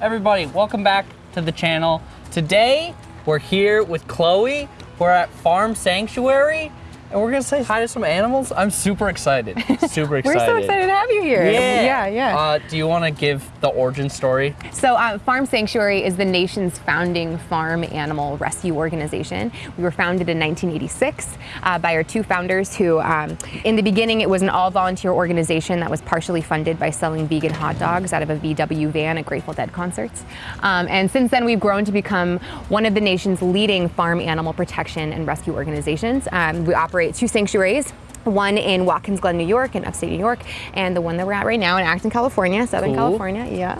everybody? Welcome back to the channel. Today, we're here with Chloe. We're at Farm Sanctuary, and we're gonna say hi to some animals. I'm super excited. Super excited. We're so excited to have you here. Yeah. Yeah, yeah. Uh, do you want to give the origin story? so uh, Farm Sanctuary is the nation's founding farm animal rescue organization. We were founded in 1986 uh, by our two founders who, um, in the beginning, it was an all volunteer organization that was partially funded by selling vegan hot dogs out of a VW van at Grateful Dead concerts. Um, and since then, we've grown to become one of the nation's leading farm animal protection and rescue organizations. Um, we operate two sanctuaries one in Watkins Glen, New York, in upstate New York, and the one that we're at right now in Acton, California, Southern Cool. California, yeah.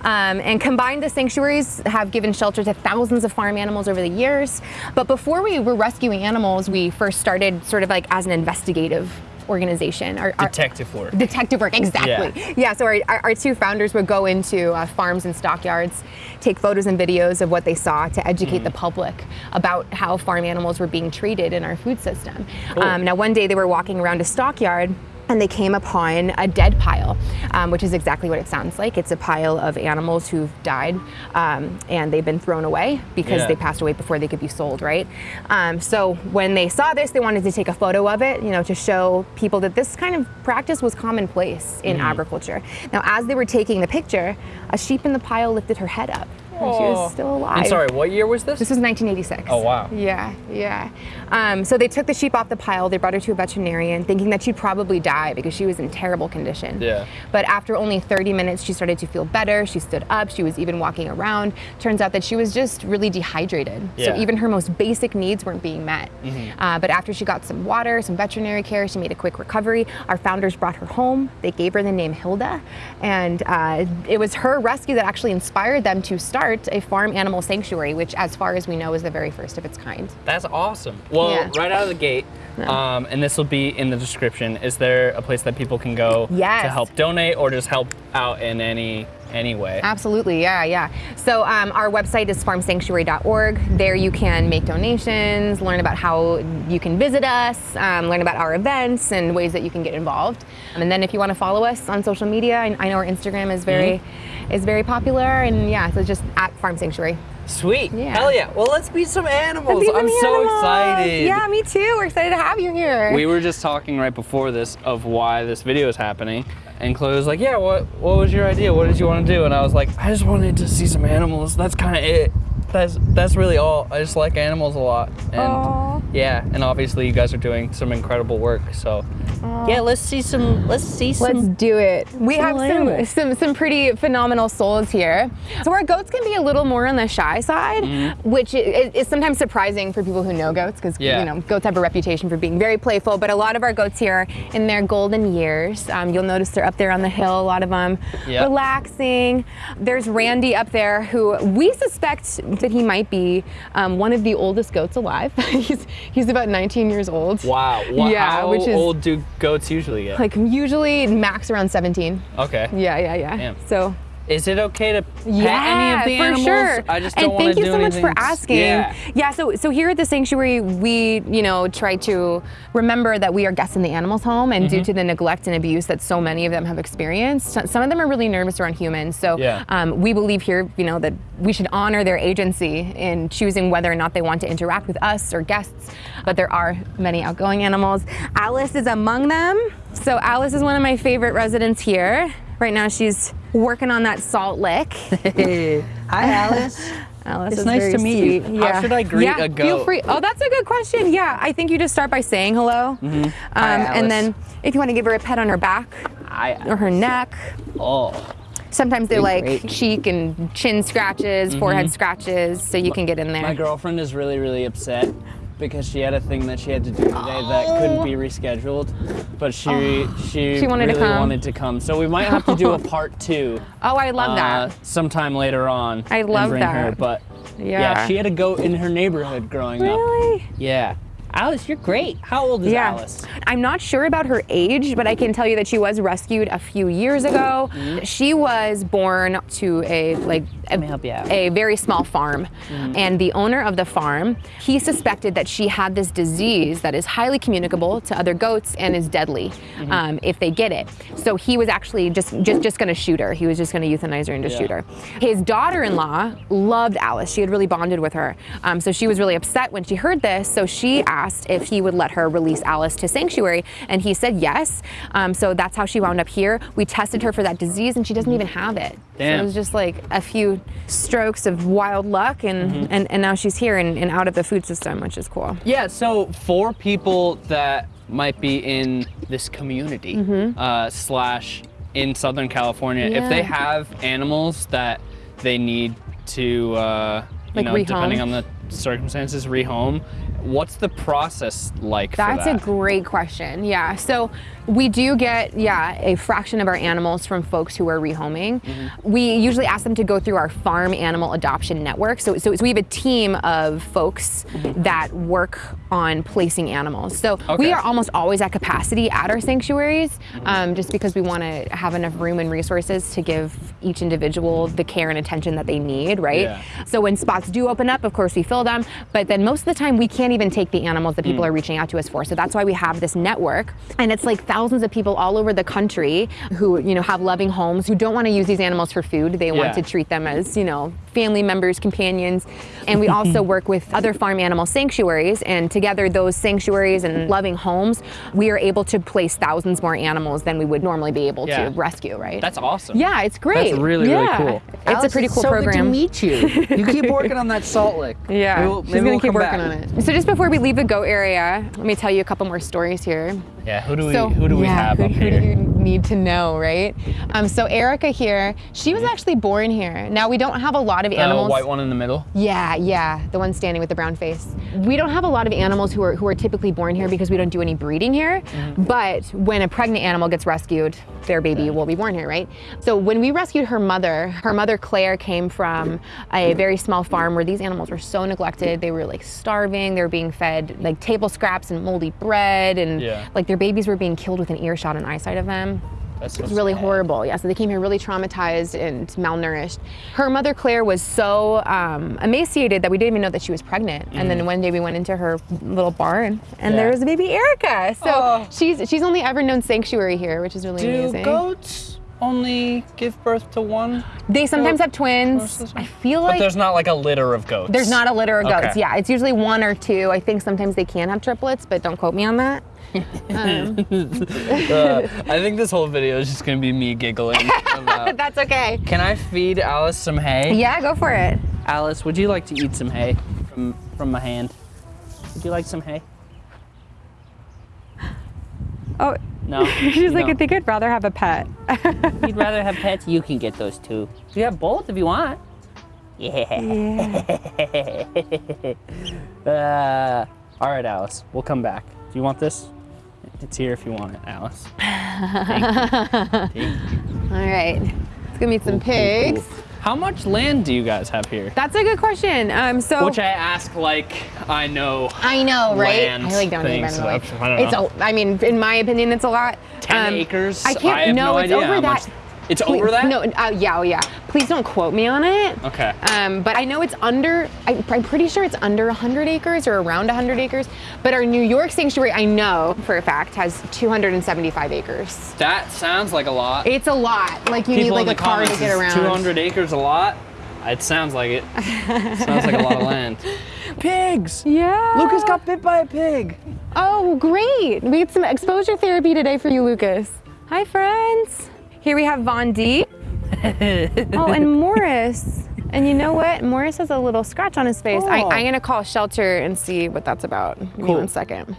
Um, and combined, the sanctuaries have given shelter to thousands of farm animals over the years. But before we were rescuing animals, we first started sort of like as an investigative organization. Our, our- Detective work. Detective work, exactly. Yeah, yeah so our, our, our two founders would go into uh, farms and stockyards, take photos and videos of what they saw to educate Mm. the public about how farm animals were being treated in our food system. Cool. Um, now, one day they were walking around a stockyard and they came upon a dead pile, um, which is exactly what it sounds like. It's a pile of animals who've died um, and they've been thrown away because Yeah. they passed away before they could be sold, right? Um, so when they saw this, they wanted to take a photo of it, you know, to show people that this kind of practice was commonplace in Mm-hmm. agriculture. Now, as they were taking the picture, a sheep in the pile lifted her head up. And she was still alive. And sorry, what year was this? This was 1986. Oh, wow. Yeah, yeah. Um, so they took the sheep off the pile. They brought her to a veterinarian, thinking that she'd probably die because she was in terrible condition. Yeah. But after only 30 minutes, she started to feel better. She stood up. She was even walking around. Turns out that she was just really dehydrated. Yeah. So even her most basic needs weren't being met. Uh, but after she got some water, some veterinary care, she made a quick recovery. Our founders brought her home. They gave her the name Hilda, and uh, it was her rescue that actually inspired them to start a farm animal sanctuary, which, as far as we know, is the very first of its kind. That's awesome. Well, Yeah. right out of the gate, um, and this will be in the description. Is there a place that people can go Yes. to help donate or just help out in any any way? Absolutely, yeah, yeah. So um, our website is farmsanctuary.org. There you can make donations, learn about how you can visit us, um, learn about our events and ways that you can get involved. And then if you want to follow us on social media, I, I know our Instagram is very is very popular, and yeah, so just at Farm Sanctuary. Sweet. Yeah. Hell yeah. Well, let's meet some animals. These are I'm the so animals. excited. Yeah, me too. We're excited to have you here. We were just talking right before this of why this video is happening. And Chloe was like, yeah, what, what was your idea? What did you want to do? And I was like, I just wanted to see some animals. That's kind of it. That's, that's really all. I just like animals a lot. And Aw. yeah, and obviously you guys are doing some incredible work. So yeah, let's see some, let's see some. Let's do it. We some have some, animals. some some pretty phenomenal souls here. So our goats can be a little more on the shy side, which is, is sometimes surprising for people who know goats because. Yeah. you know goats have a reputation for being very playful. But a lot of our goats here are in their golden years. Um, you'll notice they're up there on the hill. A lot of them Yeah. relaxing. There's Randy up there who we suspect that he might be um, one of the oldest goats alive. he's he's about 19 years old. Wow. Wha- Yeah, How which is- old do goats usually get? Like usually max around 17. okay. Yeah, yeah, yeah. Damn. So Is it okay to pet yeah, any of the for animals? sure. I just and don't want thank you so much for asking. Yeah. yeah, So so here at the sanctuary, we you know try to remember that we are guests in the animals' home, and Mm-hmm. due to the neglect and abuse that so many of them have experienced, some of them are really nervous around humans. So Yeah. um, we believe here, you know, that we should honor their agency in choosing whether or not they want to interact with us or guests. But there are many outgoing animals. Alice is among them. So Alice is one of my favorite residents here. Right now, she's working on that salt lick. Hey. Hi, Alice. Alice It's is nice very to meet you. sweet. How should I greet yeah, a Feel free. Oh, that's a good question. Yeah, I think you just start by saying hello. Um, Hi, Alice. and then if you want to give her a pet on her back Hi. or her neck. Oh. Sometimes they like great. cheek and chin scratches, forehead scratches, so you can get in there. My girlfriend is really, really upset because she had a thing that she had to do today that couldn't be rescheduled, but she she, She wanted to really come. wanted to come. So we might have to do a part two. oh, I love uh, that. sometime later on. I and love bring Her. that. But Yeah. yeah. she had a goat in her neighborhood growing up. Really? Yeah. Alice, you're great. How old is yeah. Alice? I'm not sure about her age, but I can tell you that she was rescued a few years ago. Mm-hmm. She was born to a like a, help you a very small farm, Mm-hmm. and the owner of the farm he suspected that she had this disease that is highly communicable to other goats and is deadly Mm-hmm. um, if they get it. So he was actually just just just going to shoot her. He was just going to euthanize her and just Yeah. shoot her. His daughter-in-law loved Alice. She had really bonded with her, um, so she was really upset when she heard this. So she asked if he would let her release Alice to sanctuary, and he said yes. Um, so that's how she wound up here. We tested her for that disease, and she doesn't even have it. So it was just like a few strokes of wild luck, and and, and now she's here and, and out of the food system, which is cool. Yeah, so for people that might be in this community uh, slash in Southern California, if they. Have animals that they need to, uh, you Like know, rehome? depending on the circumstances, rehome, what's the process like That's a great question. Yeah. So we do get, yeah, a fraction of our animals from folks who are rehoming. Mm-hmm. We usually ask them to go through our farm animal adoption network. So, so, so we have a team of folks that work on placing animals. So Mm-hmm. Okay. we are almost always at capacity at our sanctuaries um, just because we want to have enough room and resources to give each individual the care and attention that they need, right? Yeah. So when spots do open up, of course we fill them, but then most of the time we can't even take the animals that Hmm. people are reaching out to us for. So that's why we have this network. And it's like thousands of people all over the country who, you know, have loving homes who don't want to use these animals for food. They Yeah. want to treat them as, you know, family members, companions. And we also work with other farm animal sanctuaries and together those sanctuaries and loving homes, we are able to place thousands more animals than we would normally be able Yeah. to rescue, right? That's awesome. yeah, it's great. That's really, really Yeah. cool. It's a pretty it's cool so program. Good to meet you. You keep working on that salt lick. Yeah, Maybe we'll- she's gonna we'll keep working back. on it. So just before we leave the goat area, let me tell you a couple more stories here. Yeah, who do we So who do we yeah, have who, up who here? do you need to know, right? Um, so Erica here, she was actually born here. Now we don't have a lot of the animals. white one in the middle. Yeah, yeah, the one standing with the brown face. We don't have a lot of animals who are who are typically born here because we don't do any breeding here. Mm-hmm. But when a pregnant animal gets rescued, their baby will be born here, right? So when we rescued her mother, her mother Claire came from a very small farm where these animals were so neglected. They were like starving. They were being fed like table scraps and moldy bread, and Yeah. like their babies were being killed with an earshot and eyesight of them. That's It's really horrible. Yeah, so they came here really traumatized and malnourished. Her mother Claire was so um, emaciated that we didn't even know that she was pregnant. And then one day we went into her little barn, and there Mm. Was a baby Erica. So Oh. she's she's only ever known sanctuary here, which is really Do amazing. goats only give birth to one? They sometimes have twins. I feel like. But there's not like a litter of goats. there's not a litter of goats. Okay. Yeah, it's usually one or two. I think sometimes they can have triplets, but don't quote me on that. Um, Uh, I think this whole video is just gonna be me giggling. About... that's okay. Can I feed Alice some hay? Yeah, go for it. Alice, would you like to eat some hay from from my hand? Would you like some hay? Oh, No. she's like. I think I'd rather have a pet. You'd rather have pets? You can get those too. You have both if you want. Yeah. uh, all right, Alice. We'll come back. Do you want this? It's here if you want it, Alice. All right, let's go meet some pigs. How much land do you guys have here? That's a good question. Um, so Which I ask like I know. I know, right? land I like don't even. I don't It's know. a, I mean, in my opinion, it's a lot. 10 Um, acres? I can't. I no, no it's over that. Much- It's Please- over that? No, uh, yeah, oh yeah. Please don't quote me on it. Okay. Um, but I know it's under. I, I'm pretty sure it's under 100 acres or around 100 acres. But our New York sanctuary, I know for a fact, has 275 acres. That sounds like a lot. It's a lot. Like you People need like a car to get around. 200 acres a lot? It sounds like it. sounds like a lot of land. Pigs! Yeah. Lucas got bit by a pig. Oh, great. We had some exposure therapy today for you, Lucas. Hi, friends. Here we have Von D. oh, and Morris. And you know what? Morris has a little scratch on his face. I, Oh. I'm going to call shelter and see what that's about. Give me Cool. one second.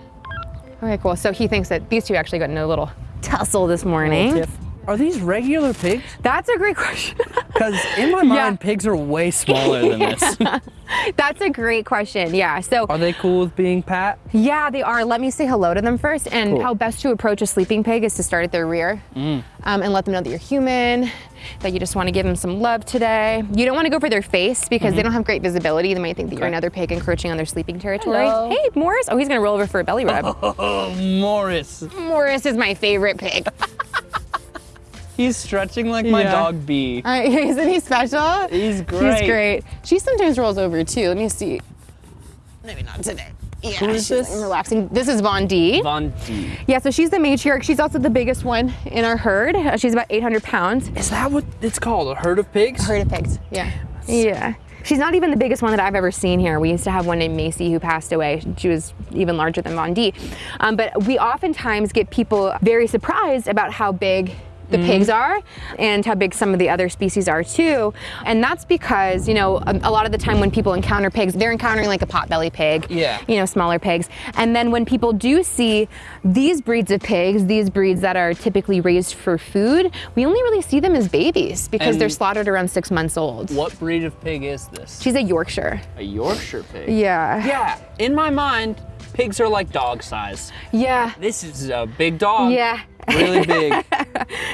Okay, cool. So he thinks that these two actually got in a little tussle this morning. Tiff. Are these regular pigs? That's a great question. Because in my mind, pigs are way smaller than this. That's a great question. Yeah. So Are they cool with being pat? Yeah, they are. Let me say hello to them first. And Cool. how best to approach a sleeping pig is to start at their rear um, and let them know that you're human, that you just want to give them some love today. You don't want to go for their face because they don't have great visibility. They might think that you're another pig encroaching on their sleeping territory. Hello. Hey, Morris. Oh, he's going to roll over for a belly rub. Oh, Morris. Morris is my favorite pig. He's stretching like my Yeah. dog B. Uh, isn't he special? He's great. He's great. She sometimes rolls over too. Let me see. Maybe not today. Yeah, Who is she's this? like relaxing. This is Von D. Von D. Yeah, so she's the matriarch. She's also the biggest one in our herd. Uh, she's about 800 pounds. Is that what it's called? A herd of pigs? A Herd of pigs. Yeah. Yeah. She's not even the biggest one that I've ever seen here. We used to have one named Macy who passed away. She was even larger than Von D. Um, but we oftentimes get people very surprised about how big the mm-hmm. pigs are and how big some of the other species are too. And that's because, you know, a, a lot of the time when people encounter pigs, they're encountering like a potbelly pig, Yeah. you know, smaller pigs. And then when people do see these breeds of pigs, these breeds that are typically raised for food, we only really see them as babies because they're slaughtered around six months old. What breed of pig is this? She's a Yorkshire. a Yorkshire pig. Yeah. Yeah, in my mind, pigs are like dog size. Yeah. This is a big dog. Yeah. Really big.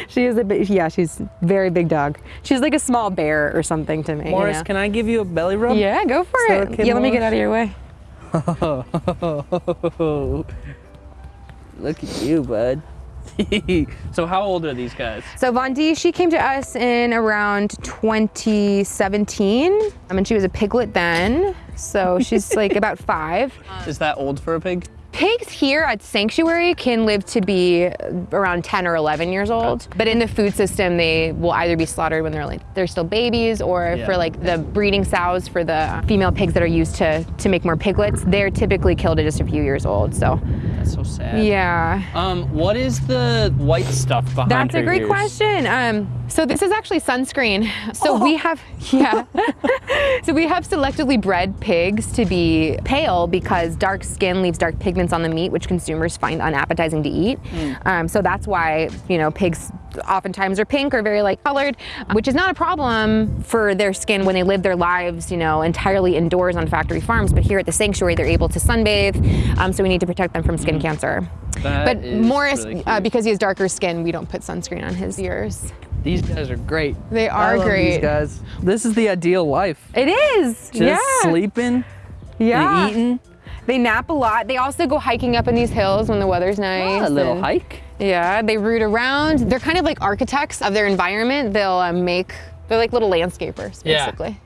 She is a big, yeah, she's very big dog. She's like a small bear or something to me. you Morris, know? can I give you a belly rub? Yeah, go for So it. can yeah, let me get out of your way. Look at you, bud. so how old are these guys? So Von D, she came to us in around 2017. I um, mean, she was a piglet then. So she's like about five. Is that old for a pig? Pigs here at Sanctuary can live to be around 10 or 11 years old. But in the food system, they will either be slaughtered when they're like they're still babies, or Yeah. for like the breeding sows for the female pigs that are used to to make more piglets, they're typically killed at just a few years old. So That's so sad. yeah. Um, what is the white stuff behind That's a great ears? question. Um, so this is actually sunscreen. So we have, yeah. so we have selectively bred pigs to be pale because dark skin leaves dark pigments on the meat, which consumers find unappetizing to eat. Um, so that's why you know pigs oftentimes are pink or very light colored, which is not a problem for their skin when they live their lives, you know, entirely indoors on factory farms. But here at the sanctuary, they're able to sunbathe. Um, so we need to protect them from skin cancer. That but Morris, really uh, because he has darker skin, we don't put sunscreen on his ears. These guys are great. They are great. These guys. This is the ideal life. It is. Just yeah. sleeping Yeah. and eating. They nap a lot. They also go hiking up in these hills when the weather's nice. Ah, a little and- hike. Yeah. They root around. They're kind of like architects of their environment. They'll um, make. They're like little landscapers, basically.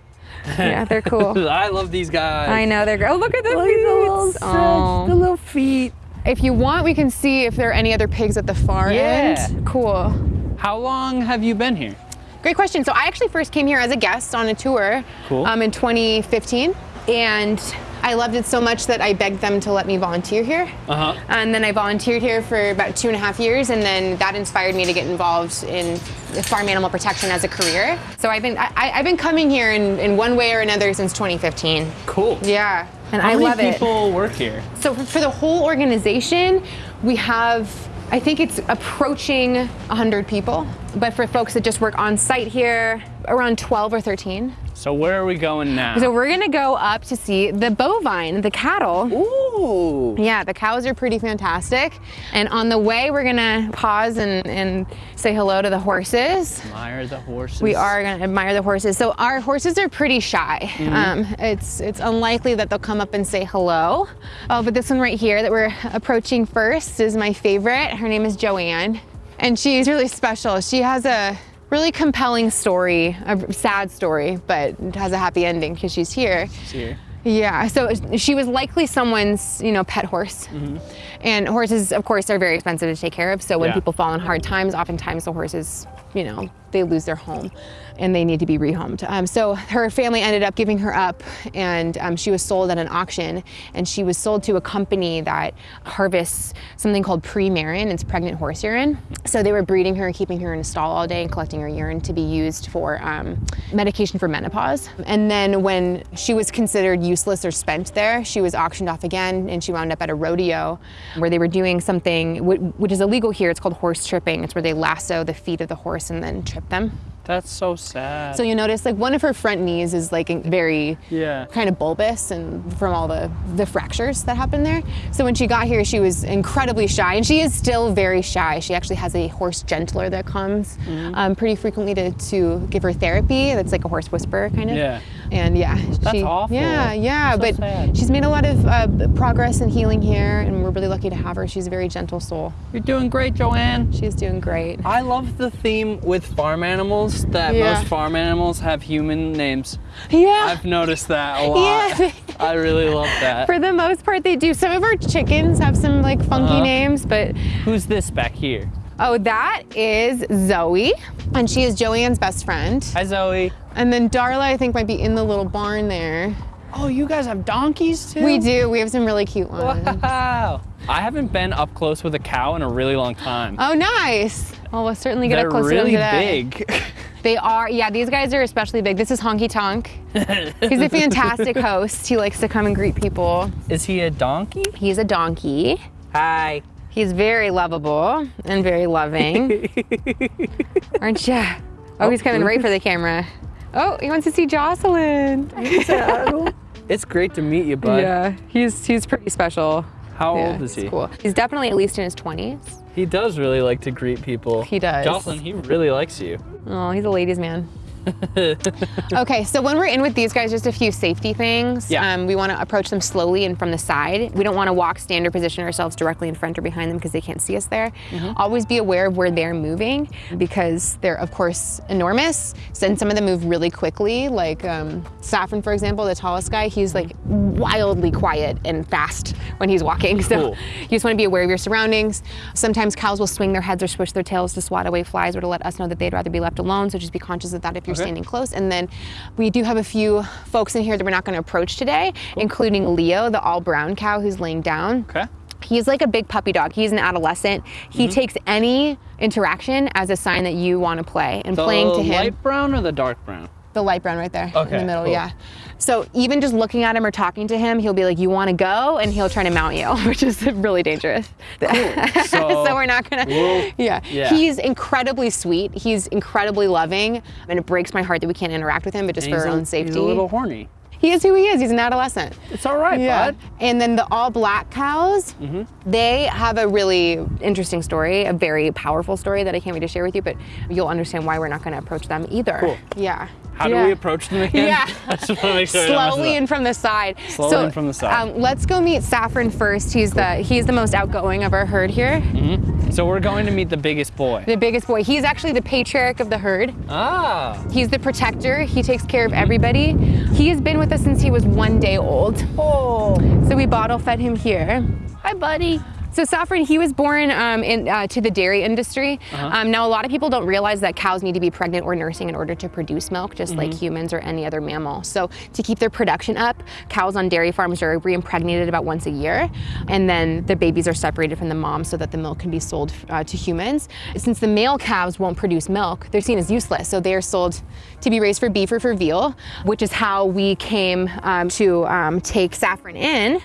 Yeah, they're cool. I love these guys. I know they're. Oh, look at the Look at the little feet. stretch, Oh. the little feet. If you want, we can see if there are any other pigs at the far Yeah. end. Cool. How long have you been here? Great question. So I actually first came here as a guest on a tour Cool. um, in 2015, and I loved it so much that I begged them to let me volunteer here. Uh huh. And then I volunteered here for about two and a half years, and then that inspired me to get involved in farm animal protection as a career. So I've been I, I've been coming here in, in one way or another since 2015. Cool. Yeah, and How I love it. How many people work here? So for, for the whole organization, we have, I think it's approaching 100 people. But for folks that just work on site here, around 12 or 13. So where are we going now? So we're gonna go up to see the bovine, the cattle. Ooh. Yeah, the cows are pretty fantastic. And on the way, we're gonna pause and, and say hello to the horses. Admire the horses. We are going to admire the horses. So our horses are pretty shy. Um, it's it's unlikely that they'll come up and say hello. Oh, but this one right here that we're approaching first is my favorite. Her name is Joanne, and she's really special. She has a really compelling story, a sad story, but it has a happy ending because she's here. here. Yeah, so she was likely someone's, you know, pet horse. Mm-hmm. And horses, of course, are very expensive to take care of. So when Yeah. people fall in hard times, oftentimes the horses, you know, they lose their home and they need to be rehomed. Um, so her family ended up giving her up and um, she was sold at an auction and she was sold to a company that harvests something called Premarin, it's pregnant horse urine. So they were breeding her, keeping her in a stall all day and collecting her urine to be used for um, medication for menopause. And then when she was considered useless or spent there, she was auctioned off again and she wound up at a rodeo where they were doing something which is illegal here. It's called horse tripping. It's where they lasso the feet of the horse and then trip them. That's so sad. So you notice like one of her front knees is like very Yeah. kind of bulbous and from all the, the fractures that happened there. So when she got here, she was incredibly shy and she is still very shy. She actually has a horse gentler that comes Mm-hmm. um, pretty frequently to, to give her therapy. That's like a horse whisperer kind of. Yeah. And yeah, That's she, awful. Yeah, yeah, So but sad. she's made a lot of uh, progress and healing here, and we're really lucky to have her. She's a very gentle soul. You're doing great, Joanne. She's doing great. I love the theme with farm animals that Yeah. most farm animals have human names. Yeah. I've noticed that a lot. Yeah. I really love that. For the most part, they do. Some of our chickens have some like funky Uh-huh. names, but Who's this back here? Oh, that is Zoe, and she is Joanne's best friend. Hi, Zoe. And then Darla, I think, might be in the little barn there. Oh, you guys have donkeys too? We do. We have some really cute ones. Wow. I haven't been up close with a cow in a really long time. Oh, nice. Well, we'll certainly get They're up close really to them today. big. They are. Yeah, these guys are especially big. This is Honky Tonk. He's a fantastic host. He likes to come and greet people. Is he a donkey? He's a donkey. Hi. He's very lovable and very loving. Aren't you? Oh, he's coming right for the camera. Oh, he wants to see Jocelyn. It's great to meet you, bud. Yeah, he's he's pretty special. How Yeah, old is he? Cool. He's definitely at least in his 20s. He does really like to greet people. He does. Jocelyn, he really likes you. Oh, he's a ladies' man. okay, so when we're in with these guys, just a few safety things. Yeah. Um, we want to approach them slowly and from the side. We don't want to walk, stand, or position ourselves directly in front or behind them because they can't see us there. Mm-hmm. Always be aware of where they're moving because they're, of course, enormous. And some of them move really quickly. Like um, Saffron, for example, the tallest guy, he's like wildly quiet and fast when he's walking. So Cool. you just want to be aware of your surroundings. Sometimes cows will swing their heads or swish their tails to swat away flies or to let us know that they'd rather be left alone. So just be conscious of that if you're Okay. standing close. And then we do have a few folks in here that we're not going to approach today, including Leo, the all brown cow who's laying down. Okay. He's like a big puppy dog. He's an adolescent. He Mm-hmm. takes any interaction as a sign that you want to play. And The playing to him, The light brown or the dark brown? The light brown right there in the middle, cool. yeah. So even just looking at him or talking to him, he'll be like, "You want to go?" and he'll try to mount you, which is really dangerous. So so we're not gonna. we'll- yeah. yeah. He's incredibly sweet. He's incredibly loving, and it breaks my heart that we can't interact with him, but just And for our a- own safety. He's a little horny. He is who he is. He's an adolescent. It's all right, Yeah. bud. And then the all black cows, Mm-hmm. they have a really interesting story, a very powerful story that I can't wait to share with you, but you'll understand why we're not going to approach them either. Cool. Yeah. How Yeah. do we approach them again? Yeah. I just want to make sure I don't mess it Slowly and from the side. Slowly so, and from the side. Um, let's go meet Saffron first. He's the he's the most outgoing of our herd here. So we're going to meet the biggest boy. The biggest boy. He's actually the patriarch of the herd. Ah. He's the protector. He takes care of everybody. He has been with us since he was one day old. Oh. So we bottle fed him here. Hi, buddy. So Saffron, he was born um, in, uh, to the dairy industry. Um, now, a lot of people don't realize that cows need to be pregnant or nursing in order to produce milk, just like humans or any other mammal. So to keep their production up, cows on dairy farms are re-impregnated about once a year, and then the babies are separated from the mom so that the milk can be sold uh, to humans. Since the male calves won't produce milk, they're seen as useless. So they are sold to be raised for beef or for veal, which is how we came um, to um, take Saffron in.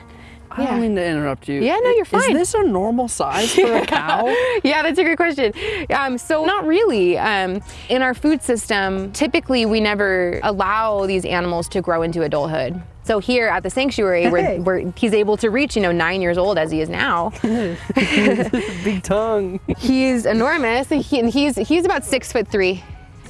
I don't mean to interrupt you. Yeah, no, you're fine. Is this a normal size for a cow? yeah, that's a great question. Um, so not really. Um, in our food system, typically we never allow these animals to grow into adulthood. So here at the sanctuary, Hey. where, where he's able to reach, you know, nine years old as he is now, Big tongue. he's enormous. He, and he's he's about six foot three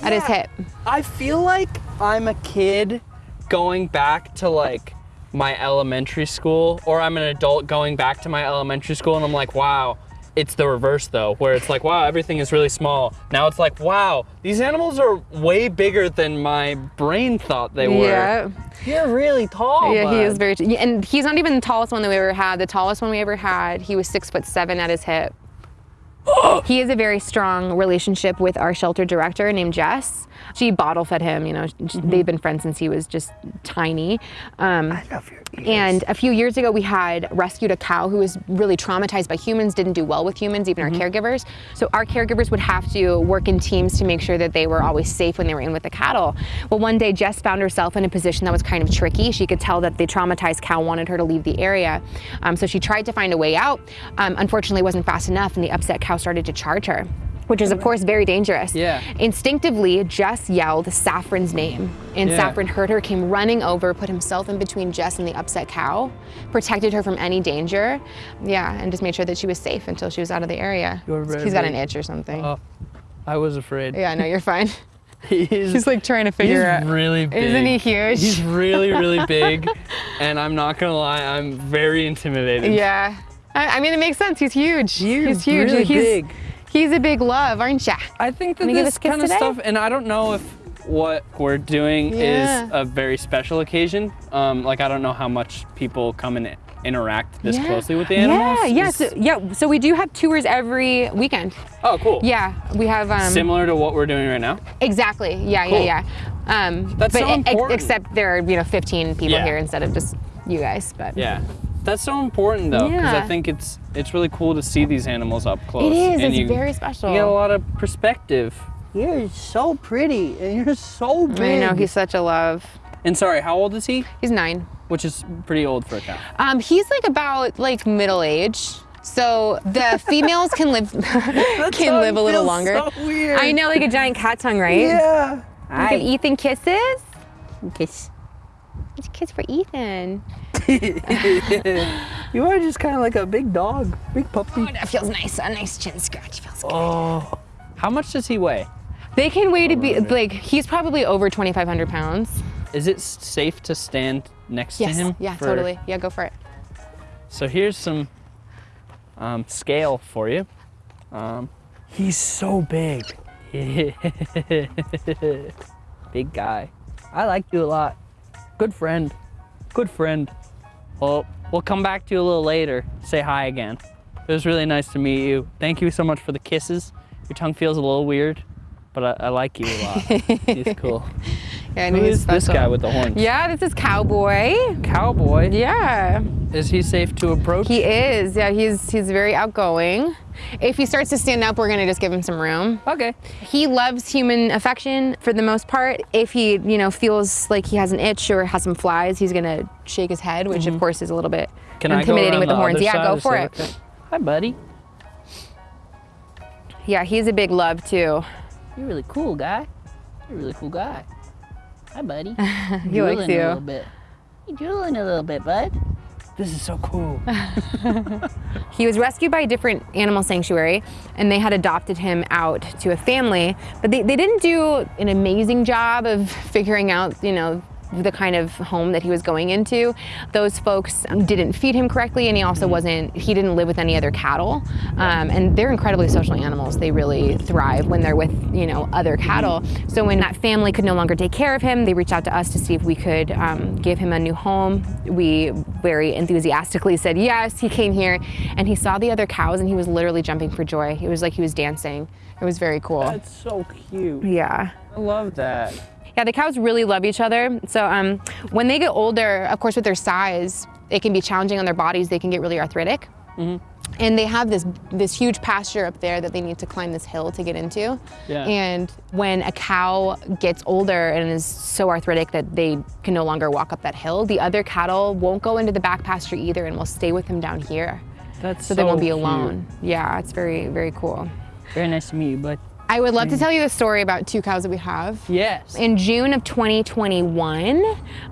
at his hip. I feel like I'm a kid going back to like my elementary school, or I'm an adult going back to my elementary school, and I'm like, wow. It's the reverse though, where it's like, wow, everything is really small. Now it's like, wow, these animals are way bigger than my brain thought they were. Yeah. You're really tall. yeah, he is very, t- and he's not even the tallest one that we ever had. The tallest one we ever had, he was six foot seven at his hip. he has a very strong relationship with our shelter director named Jess. She bottle fed him, you know, they've been friends since he was just tiny. Um, love your and a few years ago, we had rescued a cow who was really traumatized by humans, didn't do well with humans, even our caregivers. So our caregivers would have to work in teams to make sure that they were always safe when they were in with the cattle. Well, one day Jess found herself in a position that was kind of tricky. She could tell that the traumatized cow wanted her to leave the area. Um, so she tried to find a way out. Um, unfortunately, it wasn't fast enough, and the upset cow started to charge her. Which is, of course, very dangerous. Yeah. Instinctively, Jess yelled Saffron's name, and Yeah. Saffron heard her, came running over, put himself in between Jess and the upset cow, protected her from any danger. Yeah, and just made sure that she was safe until she was out of the area. You're He's got an itch or something. Oh, I was afraid. Yeah, no, you're fine. He's, He's like trying to figure out. He's really big. Isn't he huge? He's really, really big. and I'm not gonna lie, I'm very intimidated. Yeah. I, I mean, it makes sense. He's huge. You're He's huge. really he's, big. He's a big love, aren't ya? I think that this us a kiss kind of today? stuff, and I don't know if what we're doing Yeah. is a very special occasion. Um, like I don't know how much people come and interact this Yeah. closely with the animals. Yeah, yeah, so, yeah. So we do have tours every weekend. oh, cool. Yeah, we have um, Similar to what we're doing right now. Exactly. Yeah, Cool. yeah, yeah. Um, That's but so ex- important. except there are you know 15 people Yeah. here instead of just you guys. But Yeah. That's so important though, because Yeah. I think it's it's really cool to see these animals up close. it is. and It's you, very special. You get a lot of perspective. You're so pretty and you're so big. I know he's such a love. And sorry, how old is he? He's nine. Which is pretty old for a cow. Um, he's like about like middle age. So the females can live can live a little longer. so weird. I know, like a giant cat tongue, right? Yeah. Look at Ethan kisses. Kiss. It's a kiss for Ethan. You are just kind of like a big dog, big puppy. Oh, that feels nice. A nice chin scratch feels good. Oh. How much does he weigh? They can weigh to be like he's probably over 2,500 pounds. Is it safe to stand next Yes. to him? Yeah, for- totally. Yeah, go for it. So here's some um, scale for you. Um, he's so big. big guy. I like you a lot. Good friend. Good friend. Well, we'll come back to you a little later. Say hi again. It was really nice to meet you. Thank you so much for the kisses. Your tongue feels a little weird, but I, I like you a lot. He's cool. Yeah, I Who is this guy with the horns? Yeah, this is Cowboy. Cowboy. Yeah, Is he safe to approach? he is. Yeah, he's he's very outgoing. If he starts to stand up, we're gonna just give him some room. okay. He loves human affection for the most part. If he, you know, feels like he has an itch or has some flies, he's gonna shake his head, which of course is a little bit Mm-hmm. Can intimidating with the, the horns. Yeah, go for it. okay? Hi, buddy. Yeah, he's a big love too. You're a really cool guy. You're a really cool guy. Hi, buddy. He likes Drooling A little you. bit. You drooling a little bit, bud. This is so cool. He was rescued by a different animal sanctuary and they had adopted him out to a family, but they, they didn't do an amazing job of figuring out, you know, the kind of home that he was going into. Those folks didn't feed him correctly and he also wasn't, he didn't live with any other cattle. Um, and they're incredibly social animals. They really thrive when they're with, you know, other cattle. So when that family could no longer take care of him, they reached out to us to see if we could um, give him a new home. We very enthusiastically said yes. He came here and he saw the other cows and he was literally jumping for joy. It was like he was dancing. It was very cool. That's so cute. yeah. I love that. Yeah, the cows really love each other. So um, when they get older, of course, with their size, it can be challenging on their bodies. They can get really arthritic. And they have this this huge pasture up there that they need to climb this hill to get into. Yeah. And when a cow gets older and is so arthritic that they can no longer walk up that hill, the other cattle won't go into the back pasture either and will stay with them down here. That's So, so they won't be cute. alone. Yeah, it's very, very cool. Very nice to meet you, bud. I would love to tell you a story about two cows that we have. Yes. In June of 2021,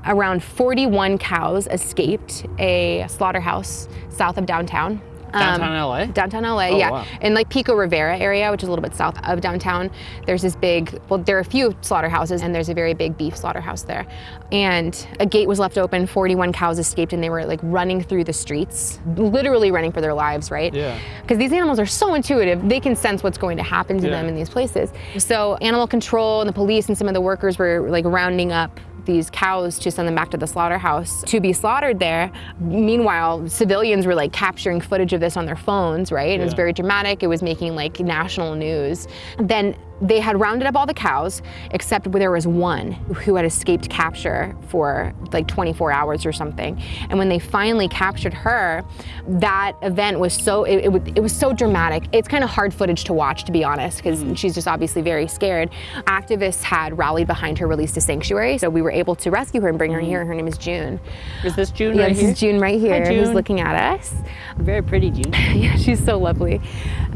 around 41 cows escaped a slaughterhouse south of downtown. Um, Downtown LA? Downtown LA, Oh, yeah. wow. In like Pico Rivera area, which is a little bit south of downtown, there's this big, well, there are a few slaughterhouses and there's a very big beef slaughterhouse there. And a gate was left open, 41 cows escaped and they were like running through the streets, literally running for their lives, right? Yeah. Because these animals are so intuitive, they can sense what's going to happen to Yeah. them in these places. So animal control and the police and some of the workers were like rounding up these cows to send them back to the slaughterhouse to be slaughtered there. Meanwhile, civilians were like capturing footage of this on their phones, right? It was very dramatic. It was making like national news. Then they had rounded up all the cows, except there was one who had escaped capture for like 24 hours or something. And when they finally captured her, that event was so it, it, was- it was so dramatic. It's kind of hard footage to watch, to be honest, because she's just obviously very scared. Activists had rallied behind her release to sanctuary, so we were able to rescue her and bring her here. Her name is June. Is this June Yeah, right this here? is June right here, who's June. looking at us. Very pretty June. Yeah, she's so lovely.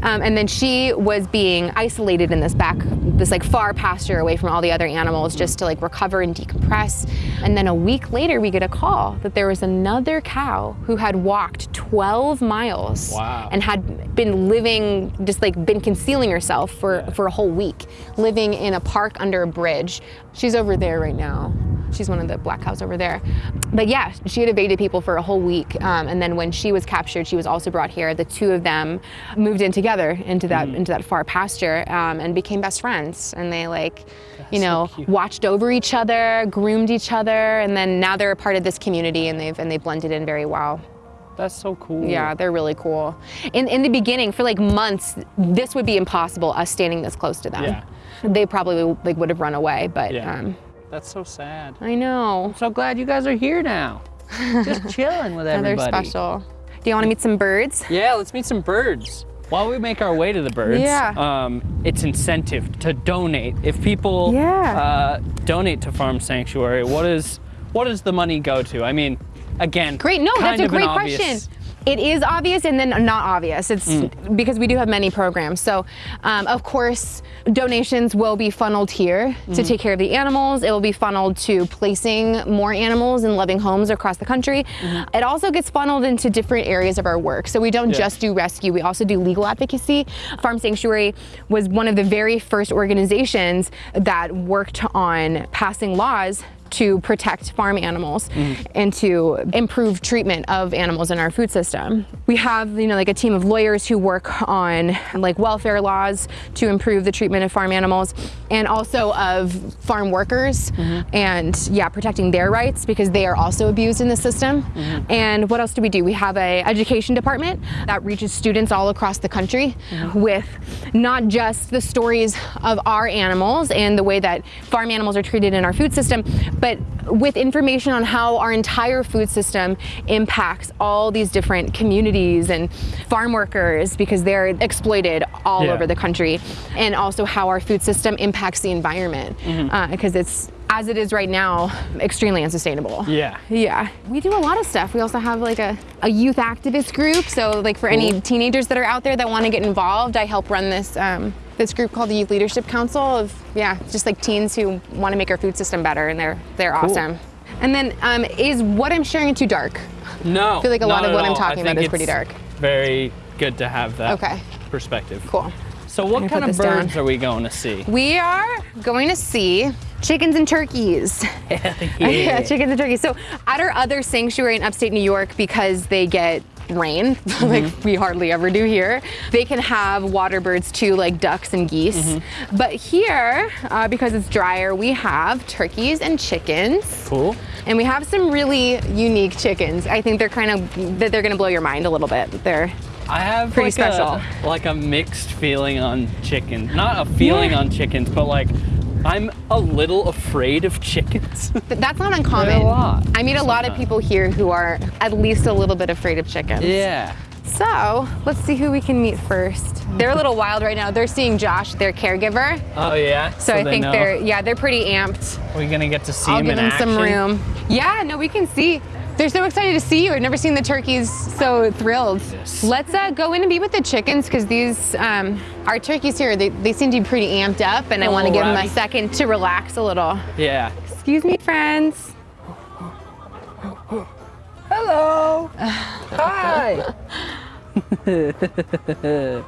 Um, and then she was being isolated in this back, this like far pasture away from all the other animals just to like recover and decompress. And then a week later, we get a call that there was another cow who had walked 12 miles Wow. and had been living, just like been concealing herself for, for a whole week, living in a park under a bridge. She's over there right now. She's one of the black cows over there. But yeah, she had evaded people for a whole week. Um, and then when she was captured, she was also brought here. The two of them moved in together into that into that far pasture um, and became best friends. And they like, you know, cute. watched over each other, groomed each other, and then now they're a part of this community and they've and they blended in very well. That's so cool. Yeah, they're really cool. In in the beginning, for like months, this would be impossible. Us standing this close to them. Yeah. They probably like would have run away, but Yeah. um, That's so sad. I know. So glad you guys are here now. Just chilling with Yeah, they're special. Do you want to meet some birds? Yeah, let's meet some birds. While we make our way to the birds, Yeah. um, it's incentive to donate. If people Yeah. uh, donate to Farm Sanctuary, what is what does the money go to? I mean, again, Great. No, that's a great question. It is obvious and then not obvious. It's Mm. because we do have many programs. So, um, of course, donations will be funneled here Mm. to take care of the animals. It will be funneled to placing more animals in loving homes across the country. It also gets funneled into different areas of our work. So, we don't. Yeah. just do rescue, we also do legal advocacy. Farm Sanctuary was one of the very first organizations that worked on passing laws to protect farm animals Mm-hmm. and to improve treatment of animals in our food system. We have, you know, like a team of lawyers who work on like welfare laws to improve the treatment of farm animals and also of farm workers Mm-hmm. and yeah, protecting their rights because they are also abused in the system. Mm-hmm. And what else do we do? We have a education department that reaches students all across the country Mm-hmm. with not just the stories of our animals and the way that farm animals are treated in our food system, but with information on how our entire food system impacts all these different communities and farm workers because they're exploited all Yeah. over the country, and also how our food system impacts the environment because it's as it is right now extremely unsustainable. Yeah. Yeah, we do a lot of stuff. We also have like a, a youth activist group. So like for any teenagers that are out there that want to get involved, I help run this um, this group called the Youth Leadership Council of yeah, just like teens who want to make our food system better, and they're they're awesome. And then um, is what I'm sharing too dark? No. I feel like a lot of at what I'm talking about is pretty dark. Very good to have that Okay. perspective. Cool. So what kind of this down. birds are we going to see? We are going to see chickens and turkeys. yeah, chickens and turkeys. So at our other sanctuary in upstate New York, because they get rain, like we hardly ever do here, they can have water birds too, like ducks and geese. But here, uh, because it's drier, we have turkeys and chickens. Cool. And we have some really unique chickens. I think they're kind of, that they're gonna blow your mind a little bit. They're, I have Pretty like special. A, like a mixed feeling on chickens. Not a feeling Yeah. on chickens, but like I'm a little afraid of chickens. that's not uncommon. a lot, I meet a lot of people here who are at least a little bit afraid of chickens. yeah. So let's see who we can meet first. They're a little wild right now. They're seeing Josh, their caregiver. Oh yeah. So, I they think know. they're yeah, they're pretty amped. We're gonna get to see I'll them give in them some room. Yeah, no, we can see. They're so excited to see you. I've never seen the turkeys so thrilled. Yes. Let's uh, go in and be with the chickens because these, um, our turkeys here, they, they seem to be pretty amped up and I A want to give them a second to relax a little. Yeah. Excuse me, friends. Hello. Hi.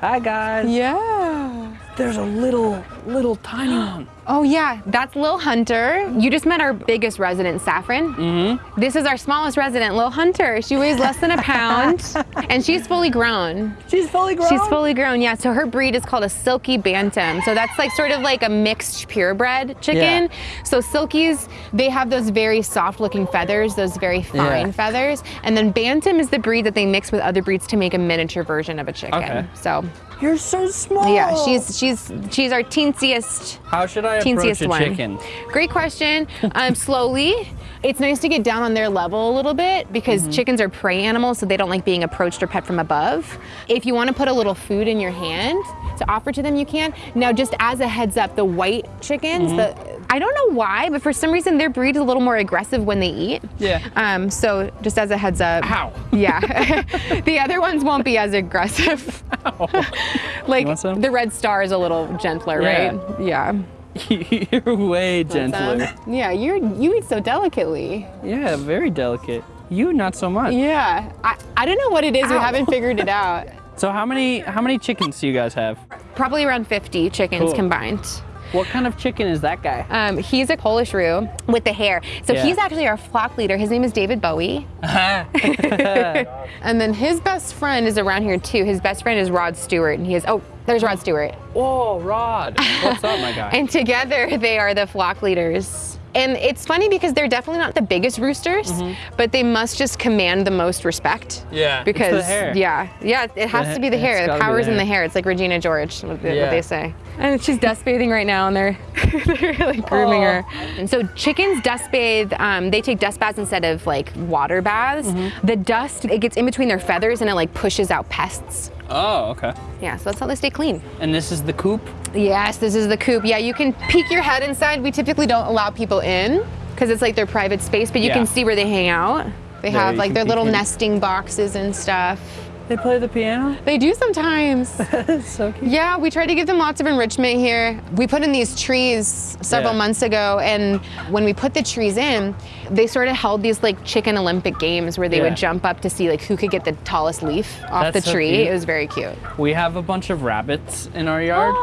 Hi guys. Yeah. There's a little little tiny one. Oh yeah, that's Lil Hunter. You just met our biggest resident, Saffron. Mm-hmm. This is our smallest resident, Lil Hunter. She weighs less than a pound, and she's fully grown. She's fully grown. She's fully grown, yeah. So her breed is called a Silkie Bantam. So that's like sort of like a mixed purebred chicken. Yeah. So Silkies, they have those very soft looking feathers, those very fine Yeah. feathers. And then Bantam is the breed that they mix with other breeds to make a miniature version of a chicken. Okay. So You're so small. yeah, she's she's she's our teensiest How should I approach a one. chicken? Great question. Um, slowly. It's nice to get down on their level a little bit because Mm-hmm. chickens are prey animals, so they don't like being approached or pet from above. If you want to put a little food in your hand to offer to them, you can. Now, just as a heads up, the white chickens, Mm-hmm. the I don't know why, but for some reason their breed is a little more aggressive when they eat. Yeah. Um, so just as a heads up. Ow. Yeah. the other ones won't be as aggressive. like the red star is a little gentler, Yeah. right? Yeah. You're way gentler. Yeah, you're you eat so delicately. Yeah, very delicate. You not so much. Yeah, I, I don't know what it is. We haven't figured it out. So how many how many chickens do you guys have? Probably around 50 chickens Cool. combined. What kind of chicken is that guy? Um, he's a Polish Roo with the hair. So Yeah. he's actually our flock leader. His name is David Bowie. And then his best friend is around here too. His best friend is Rod Stewart. And he is, oh, there's Rod Stewart. Oh, Rod. What's up, my guy? And together they are the flock leaders. And it's funny because they're definitely not the biggest roosters, but they must just command the most respect. Yeah, Because hair. yeah, yeah, it has The to be the hair. The power's the in the hair. hair. It's like Regina George, what Yeah. what they say. And she's dust bathing right now, and they're they're like grooming her. And so chickens dust bathe. Um, they take dust baths instead of like water baths. Mm-hmm. The dust it gets in between their feathers and it like pushes out pests. Oh, okay. Yeah, so that's how they stay clean. And this is the coop? Yes, this is the coop. Yeah, you can peek your head inside. We typically don't allow people in because it's like their private space, but you Yeah. can see where they hang out. They There, have you like their little in. nesting boxes and stuff. They play the piano? They do sometimes. so cute. yeah, we try to give them lots of enrichment here. We put in these trees several Yeah. months ago, and when we put the trees in, they sort of held these like chicken Olympic games where they Yeah. would jump up to see like who could get the tallest leaf off That's the tree. cute. It was very cute. We have a bunch of rabbits in our yard.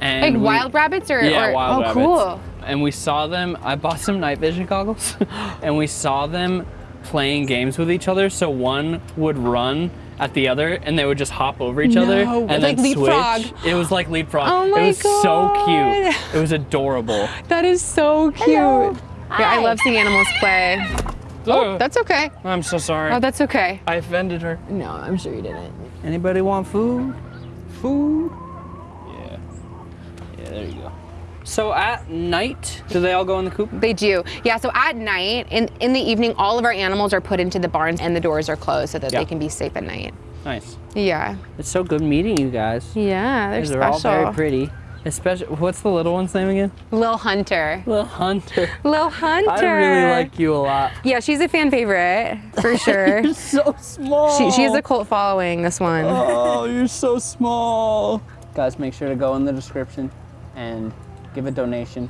and like we- wild rabbits or, Yeah, or wild oh rabbits. cool. And we saw them. I bought some night vision goggles, and we saw them playing games with each other. So one would run at the other, and they would just hop over each other and like then leapfrog. switch. It was like leapfrog. Oh my it was so cute. It was adorable. That is so cute. Yeah, I love seeing animals play. Oh, oh, That's okay. I'm so sorry. Oh, that's okay. I offended her. No, I'm sure you didn't. Anybody want food? Food? Yeah. Yeah, there you go. So at night, do they all go in the coop? They do. Yeah, so at night, in, in the evening, all of our animals are put into the barns and the doors are closed so that Yeah. they can be safe at night. Nice. Yeah. It's so good meeting you guys. Yeah, they're They're all very pretty. Especially, what's the little one's name again? Lil Hunter. Little Hunter. Lil Hunter. I really like you a lot. Yeah, she's a fan favorite for sure. You're so small. she, she has a cult following, this one. Oh, you're so small. Guys, make sure to go in the description and give a donation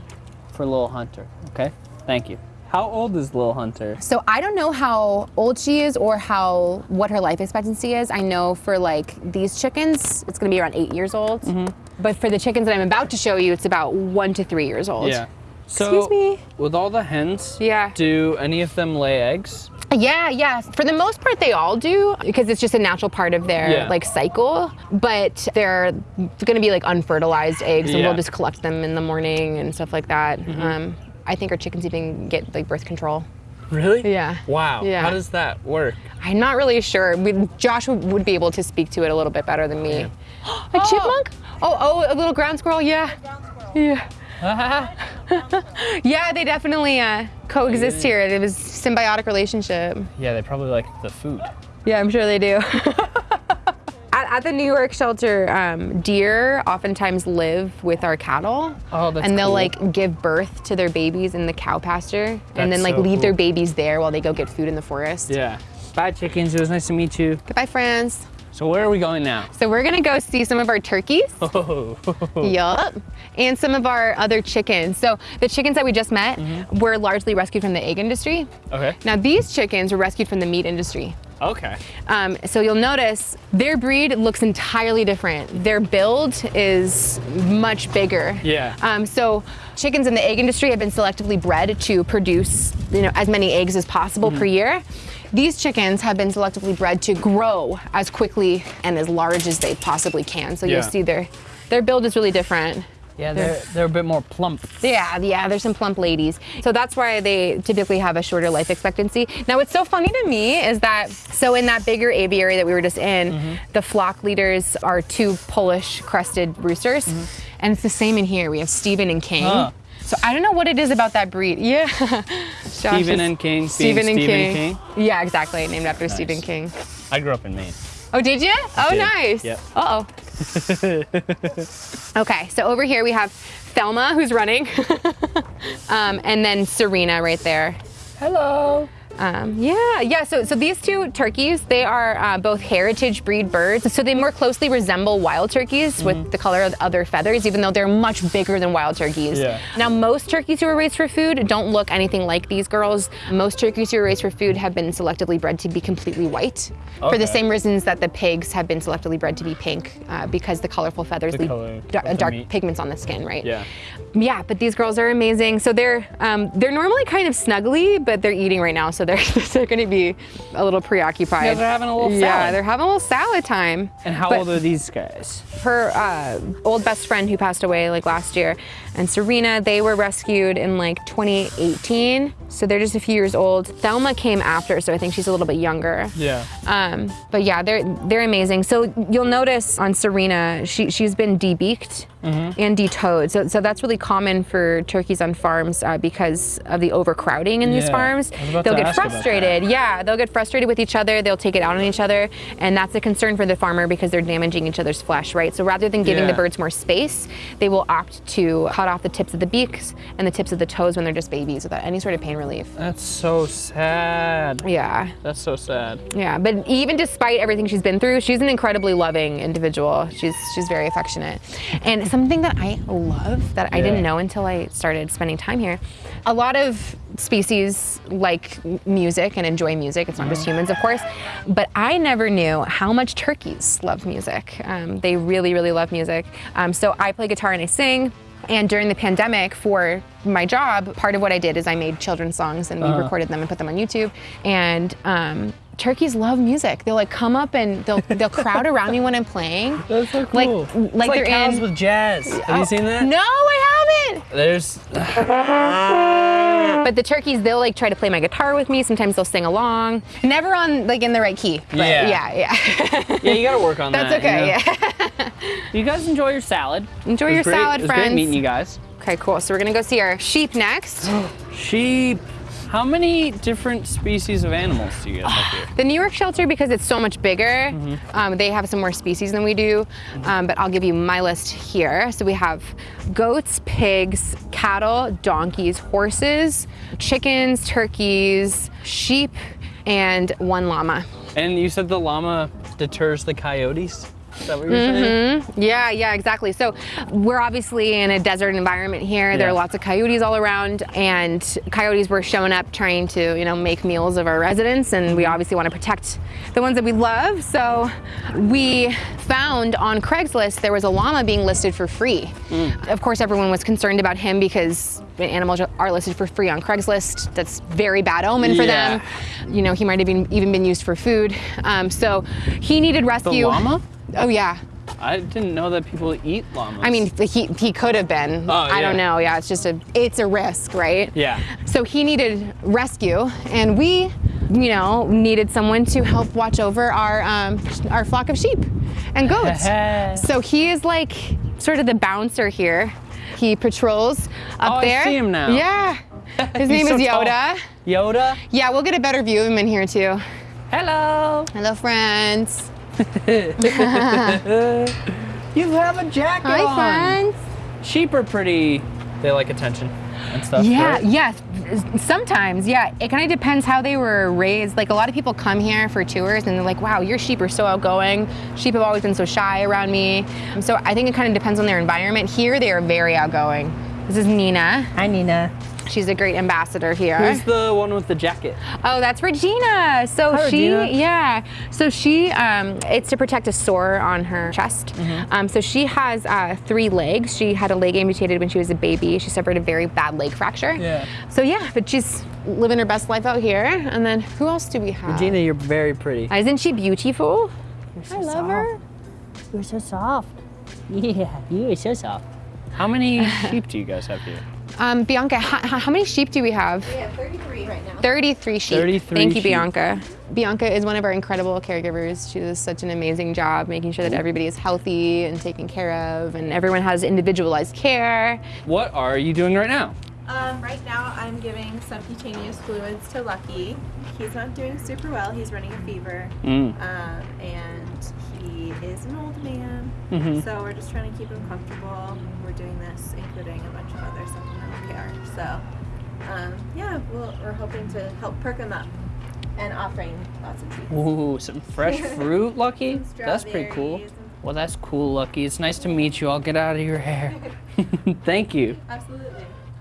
for Lil Hunter. Okay? Thank you. How old is Lil Hunter? So I don't know how old she is or how what her life expectancy is. I know for like these chickens, it's gonna be around eight years old. Mm-hmm. But for the chickens that I'm about to show you, it's about one to three years old. Yeah. So, Excuse me. with all the hens, Yeah. do any of them lay eggs? Yeah, yeah. For the most part, they all do because it's just a natural part of their Yeah. like cycle. But they're going to be like unfertilized eggs, and Yeah. We'll just collect them in the morning and stuff like that. Um, I think our chickens even get like birth control. Really? Yeah. Wow. Yeah. How does that work? I'm not really sure. We, Josh would, would be able to speak to it a little bit better than me. a chipmunk? Oh, oh, a little ground squirrel. Yeah. Yeah. yeah, they definitely uh, coexist here. It was symbiotic relationship. Yeah, they probably like the food. Yeah, I'm sure they do. at, at the New York shelter, um, deer oftentimes live with our cattle. Oh, that's And they'll cool. like give birth to their babies in the cow pasture and then like so leave their babies there while they go get food in the forest. Yeah. Bye, chickens. It was nice to meet you. Goodbye, friends. So where are we going now? So we're gonna go see some of our turkeys. Oh. Yup. And some of our other chickens. So the chickens that we just met Mm-hmm. were largely rescued from the egg industry. Okay. Now these chickens were rescued from the meat industry. Okay. Um, so you'll notice their breed looks entirely different. Their build is much bigger. Yeah. Um, so chickens in the egg industry have been selectively bred to produce, you know, as many eggs as possible per year. These chickens have been selectively bred to grow as quickly and as large as they possibly can. So Yeah. you'll see their their build is really different. Yeah, they're they're a bit more plump. Yeah, yeah, there's some plump ladies. So that's why they typically have a shorter life expectancy. Now, what's so funny to me is that, so in that bigger aviary that we were just in, Mm-hmm. the flock leaders are two Polish crested roosters. And it's the same in here. We have Stephen and King. Huh. So I don't know what it is about that breed. Yeah. Stephen and King Stephen and Stephen King. King? Yeah, exactly. Named after Stephen King. I grew up in Maine. Oh, did you? Oh, did. nice. Yep. Uh oh. okay, so over here we have Thelma, who's running, um, and then Serena right there. Hello. Um, yeah, yeah. So, so these two turkeys, they are uh, both heritage breed birds. So they more closely resemble wild turkeys Mm-hmm. with the color of other feathers, even though they're much bigger than wild turkeys. Yeah. Now, most turkeys who are raised for food don't look anything like these girls. Most turkeys who are raised for food have been selectively bred to be completely white, for the same reasons that the pigs have been selectively bred to be pink, uh, because the colorful feathers The leave color dar- dark meat. pigments on the skin, right? Yeah. Yeah, but these girls are amazing. So they're um, they're normally kind of snuggly, but they're eating right now, so they're they're going to be a little preoccupied. Yeah, they're having a little Yeah, salad. they're having a little salad time. And how But old are these guys? Her uh, old best friend who passed away like last year, and Serena, they were rescued in like 2018, so they're just a few years old. Thelma came after, so I think she's a little bit younger. Yeah. Um, but yeah, they're they're amazing. So you'll notice on Serena, she she's been debeaked Mm-hmm. and detoed. So so that's really common for turkeys on farms uh, because of the overcrowding in these farms. I was about They'll get frustrated. Yeah, they'll get frustrated with each other. They'll take it out on each other, and that's a concern for the farmer because they're damaging each other's flesh, right? So rather than giving the birds more space, they will opt to cut off the tips of the beaks and the tips of the toes when they're just babies without any sort of pain relief. That's so sad. Yeah. That's so sad. Yeah, but even despite everything she's been through, she's an incredibly loving individual. She's she's very affectionate. And something that I love that I didn't know until I started spending time here, a lot of species like music and enjoy music. It's not just humans, of course, but I never knew how much turkeys love music. Um, they really, really love music. Um, so I play guitar and I sing. And during the pandemic, for my job, part of what I did is I made children's songs and we recorded them and put them on YouTube. And um, turkeys love music. They'll like come up and they'll they'll crowd around me when I'm playing. That's so Like cool. like, It's like they're cows in. with jazz. Have you seen that? No, I haven't. There's But the turkeys, they'll like try to play my guitar with me. Sometimes they'll sing along. Never on like in the right key. But Yeah. yeah, yeah. yeah, you gotta work on That's that. That's okay. know? Yeah. You guys enjoy your salad. Enjoy your great- salad, it was friends. great meeting you guys. Okay, cool. So we're gonna go see our sheep next. Sheep. How many different species of animals do you guys have here? The New York shelter, because it's so much bigger, Mm-hmm. um, they have some more species than we do. Um, but I'll give you my list here. So we have goats, pigs, cattle, donkeys, horses, chickens, turkeys, sheep, and one llama. And you said the llama deters the coyotes? Is that what you're saying? Mm-hmm. Yeah, yeah, exactly. So we're obviously in a desert environment here. There are lots of coyotes all around, and coyotes were showing up trying to, you know, make meals of our residents, and we mm-hmm. obviously want to protect the ones that we love. So we found on Craigslist there was a llama being listed for free. Mm. Of course, everyone was concerned about him because animals are listed for free on Craigslist. That's very bad omen for Yeah. them. You know, he might have been even been used for food. Um, so he needed rescue. The llama? Oh yeah. I didn't know that people eat llamas. I mean, he, he could have been. Oh, I don't know. Yeah, it's just a it's a risk, right? Yeah. So he needed rescue, and we, you know, needed someone to help watch over our um, our flock of sheep and goats. so he is like sort of the bouncer here. He patrols up Oh, I see him now. Yeah. His name so is tall. Yoda. Yoda? Yeah, we'll get a better view of him in here too. Hello. Hello, friends. You have a jacket Hi, on. friends. Sheep are pretty, they like attention and stuff. Yeah, right? yeah. Sometimes, yeah. It kind of depends how they were raised. Like a lot of people come here for tours and they're like, wow, your sheep are so outgoing. Sheep have always been so shy around me. So I think it kind of depends on their environment. Here, they are very outgoing. This is Nina. Hi, Nina. She's a great ambassador here. Who's the one with the jacket? Oh, that's Regina. So Hi, she, Regina. yeah. So she, um, it's to protect a sore on her chest. Mm-hmm. Um, so she has uh, three legs. She had a leg amputated when she was a baby. She suffered a very bad leg fracture. Yeah. So yeah, but she's living her best life out here. And then who else do we have? Regina, you're very pretty. Isn't she beautiful? so I love her. You're so soft. Yeah, you are so soft. How many sheep do you guys have here? Um, Bianca, how, how many sheep do we have? We have 33 right now. 33 sheep. 33 Thank you, sheep. Bianca. Bianca is one of our incredible caregivers. She does such an amazing job making sure that everybody is healthy and taken care of, and everyone has individualized care. What are you doing right now? Um, right now, I'm giving subcutaneous fluids to Lucky. He's not doing super well. He's running a fever, Mm. um, and he is an old man. Mhm. So we're just trying to keep him comfortable. We're doing this, including a bunch of other supplemental care. So, um, yeah, we'll, we're hoping to help perk him up and offering lots of treats. Ooh, some fresh fruit, Lucky. That's pretty cool. Well, that's cool, Lucky. It's nice to meet you. I'll get out of your hair. Thank you. Absolutely.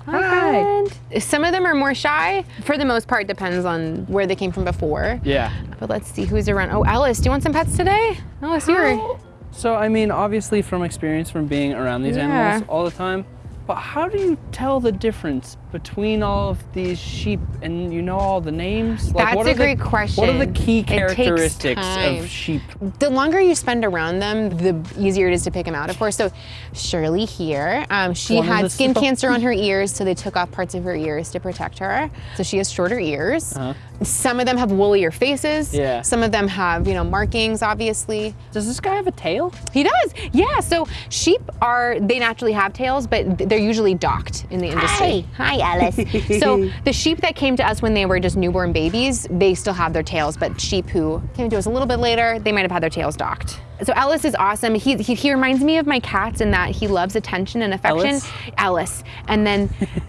Hi. Some of them are more shy. For the most part, depends on where they came from before. Yeah. But let's see who's around. Oh, Alice, do you want some pets today? Alice, you're. So, I mean, obviously from experience from being around these Yeah. animals all the time, but how do you tell the difference between all of these sheep and you know all the names? That's what a are the- great What are the key characteristics of sheep? The longer you spend around them, the easier it is to pick them out, of course. So Shirley here, um, she One had skin so- cancer on her ears, so they took off parts of her ears to protect her. So she has shorter ears. Uh-huh. Some of them have woollier faces. Yeah. Some of them have, you know, markings, obviously. Does this guy have a tail? He does, yeah. So sheep are, they naturally have tails, but they're usually docked in the industry. Hi, Hi, Alice. so the sheep that came to us when they were just newborn babies, they still have their tails, but sheep who came to us a little bit later, they might have had their tails docked. So Ellis is awesome. He, he, he reminds me of my cats in that he loves attention and affection. Ellis? Alice. And then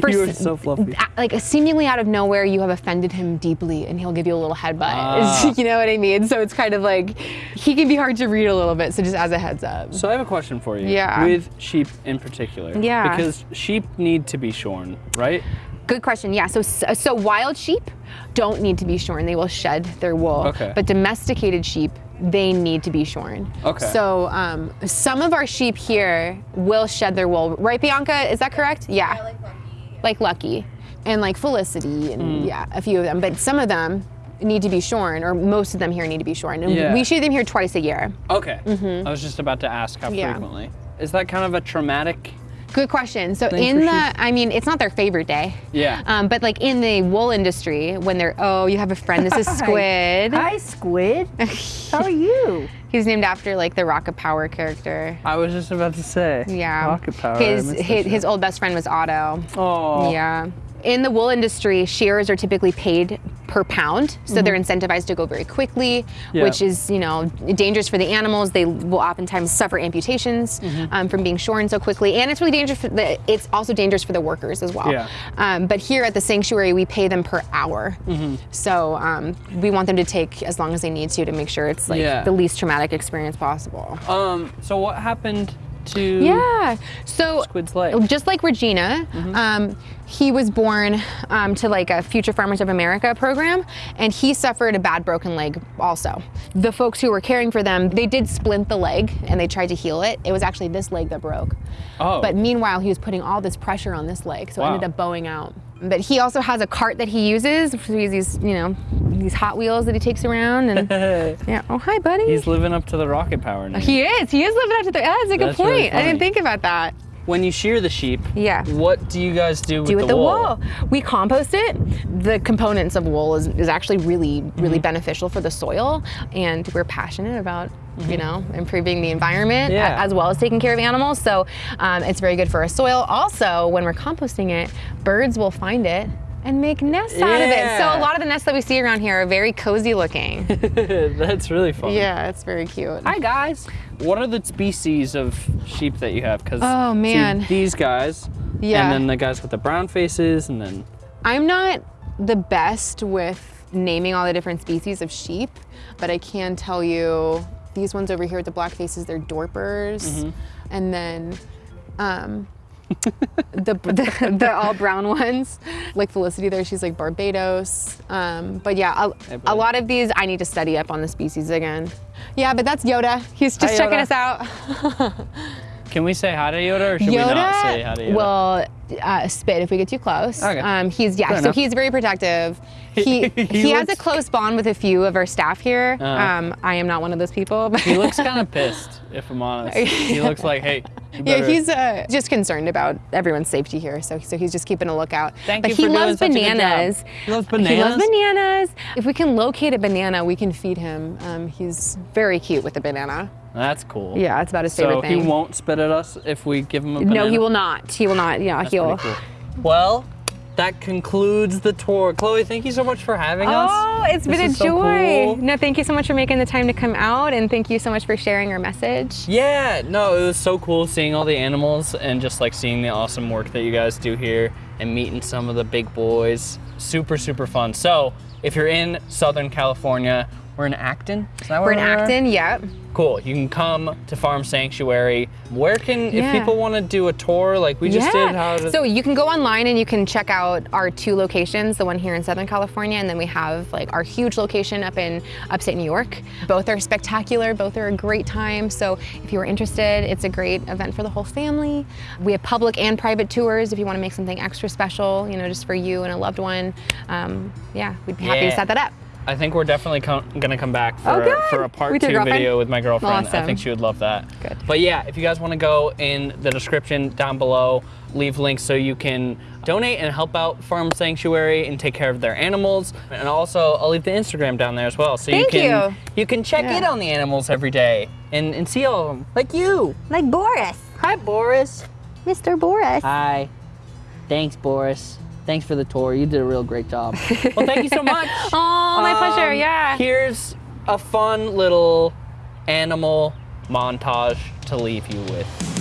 for you are so fluffy. like seemingly out of nowhere you have offended him deeply and he'll give you a little headbutt Ah. you know what i mean so it's kind of like he can be hard to read a little bit so just as a heads up So I have a question for you. Yeah. With sheep in particular. Yeah. Because sheep need to be shorn, right? Good question yeah so so wild sheep don't need to be shorn they will shed their wool Okay. but domesticated sheep they need to be shorn Okay. so um, some of our sheep here will shed their wool right bianca is that correct yeah like Lucky. like Lucky and like Felicity and Mm. yeah, a few of them. But some of them need to be shorn, or most of them here need to be shorn. And Yeah. we shoot them here twice a year. Okay. I was just about to ask how. Yeah. frequently. Is that kind of a traumatic? Good question. So Thing in the, sheep? I mean, it's not their favorite day. Yeah. Um, but like in the wool industry, when they're, oh, you have a friend. This is Squid. Hi, Squid. How are you? He's named after like the Rocket Power character. I was just about to say. Yeah. Rocket power. His his, his old best friend was Otto. Oh. Yeah. In the wool industry, shearers are typically paid per pound, so they're incentivized to go very quickly. Yeah. which is you know dangerous for the animals. They will oftentimes suffer amputations Mm-hmm. um, from being shorn so quickly, and it's really dangerous. For the, it's also dangerous for the workers as well. Yeah. Um, but here at the sanctuary, we pay them per hour, Mm-hmm. so um, we want them to take as long as they need to to make sure it's like Yeah. the least traumatic experience possible. Um. So what happened to? Yeah. So Squid's leg. just like Regina, um, he was born um, to like a Future Farmers of America program, and he suffered a bad broken leg also. The folks who were caring for them, they did splint the leg and they tried to heal it. It was actually this leg that broke. Oh. But meanwhile, he was putting all this pressure on this leg, so it ended up bowing out. But he also has a cart that he uses. So he has these, you know, these Hot Wheels that he takes around, and yeah. Oh, hi, buddy. He's living up to the rocket power now. he is. He is living up to the. Yeah, that's a good That's really point. I didn't think about that. When you shear the sheep, Yeah. what do you guys do with do the, with the wool? wool. We compost it. The components of wool is, is actually really, really Mm-hmm. beneficial for the soil, and we're passionate about you know improving the environment Mm-hmm. Yeah. as well as taking care of animals. So um, it's very good for our soil. Also, when we're composting it, birds will find it. And make nests out of it. So a lot of the nests that we see around here are very cozy looking. That's really fun. yeah, it's very cute. Hi guys. What are the species of sheep that you have? Because Oh, man. these guys. Yeah. And then the guys with the brown faces, and then I'm not the best with naming all the different species of sheep, but I can tell you these ones over here with the black faces, they're dorpers. And then um, the, the, the all brown ones. Like Felicity there, she's like Barbados. Um, but yeah, a, a lot of these I need to study up on the species again. Yeah, but that's Yoda. He's just Hi, checking Yoda. us out. Can we say hi to Yoda or should we not say hi to Yoda Well, uh, spit if we get too close. Okay. Um, he's yeah, Fair so enough. he's very protective. He He he, has a close bond with a few of our staff here. Uh. um, I am not one of those people. But he looks kind of pissed, if I'm honest. He looks like, hey, Yeah, he's uh, just concerned about everyone's safety here, so so he's just keeping a lookout. Thank but you he for doing loves such a good job. bananas. He loves bananas. He loves bananas? bananas. If we can locate a banana, we can feed him. Um, he's very cute with a banana. That's cool. Yeah, it's about his So favorite he won't spit at us if we give him a banana? no, he will not. He will not. Yeah, That's he'll. cool. Well, that concludes the tour. Chloe, thank you so much for having us. Oh, it's This been a is so joy. cool. No, thank you so much for making the time to come out, and thank you so much for sharing your message. Yeah, no, it was so cool seeing all the animals and just like seeing the awesome work that you guys do here and meeting some of the big boys. Super, super fun. So, if you're in Southern California, we're in Acton. Is that We're in we are? Acton. Yep. Cool. You can come to Farm Sanctuary. Where can, Yeah. if people want to do a tour like we just did, how to, So you can go online and you can check out our two locations, the one here in Southern California, and then we have like our huge location up in upstate New York. Both are spectacular, both are a great time. So if you are interested, it's a great event for the whole family. We have public and private tours if you want to make something extra special, you know, just for you and a loved one. Um, yeah, we'd be happy Yeah. to set that up. I think we're definitely com- gonna come back oh, for, Oh, good. for a part two girlfriend? video with my girlfriend. I think she would love that. Good. But yeah, if you guys want to go in the description down below, leave links so you can donate and help out Farm Sanctuary and take care of their animals. And also, I'll leave the Instagram down there as well, so Thank you can you. you can check Yeah. in on the animals every day and, and see all of them, like you. Like Boris. Hi, Boris. Mr. Boris. Hi. Thanks, Boris. Thanks for the tour. You did a real great job. Well, thank you so much. Oh, my pleasure. Um, Yeah. Here's a fun little animal montage to leave you with.